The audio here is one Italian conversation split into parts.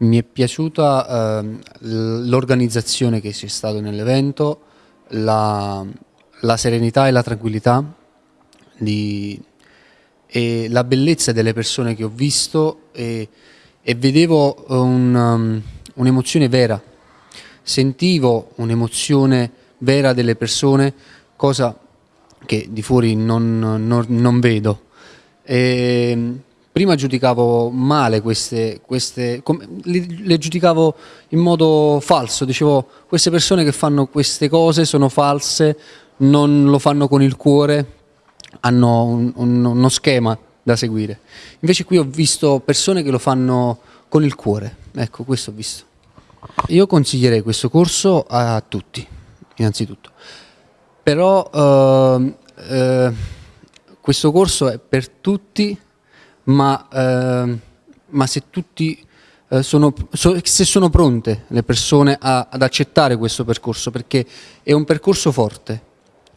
Mi è piaciuta eh, l'organizzazione che c'è stata nell'evento, la, la, serenità e la tranquillità di, e la bellezza delle persone che ho visto e, e vedevo um, un'emozione un vera, sentivo un'emozione vera delle persone, cosa che di fuori non, non, non vedo. E, prima giudicavo male queste, queste le, le, giudicavo in modo falso, dicevo queste persone che fanno queste cose sono false, non lo fanno con il cuore, hanno un, un, uno schema da seguire. Invece qui ho visto persone che lo fanno con il cuore, ecco questo ho visto. Io consiglierei questo corso a tutti, innanzitutto, però eh, eh, questo corso è per tutti ma, eh, ma se tutti eh, sono, so, se sono pronte le persone a, ad accettare questo percorso, perché è un percorso forte,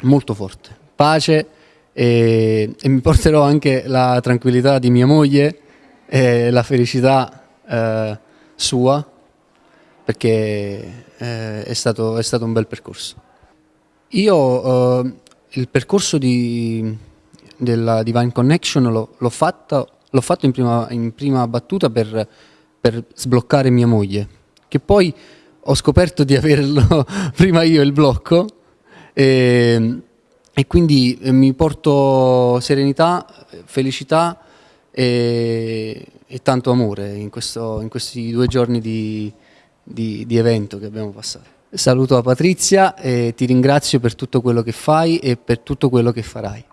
molto forte, pace e, e mi porterò anche la tranquillità di mia moglie e la felicità eh, sua, perché eh, è stato, è, stato, un bel percorso. Io eh, il percorso di, della Divine Connection l'ho fatto l'ho fatto in prima, in prima battuta per, per, sbloccare mia moglie, che poi ho scoperto di averlo prima io il blocco e, e quindi eh, mi porto serenità, felicità e, e tanto amore in, questo, in, questi due giorni di, di, di evento che abbiamo passato. Saluto a Patrizia e ti ringrazio per tutto quello che fai e per tutto quello che farai.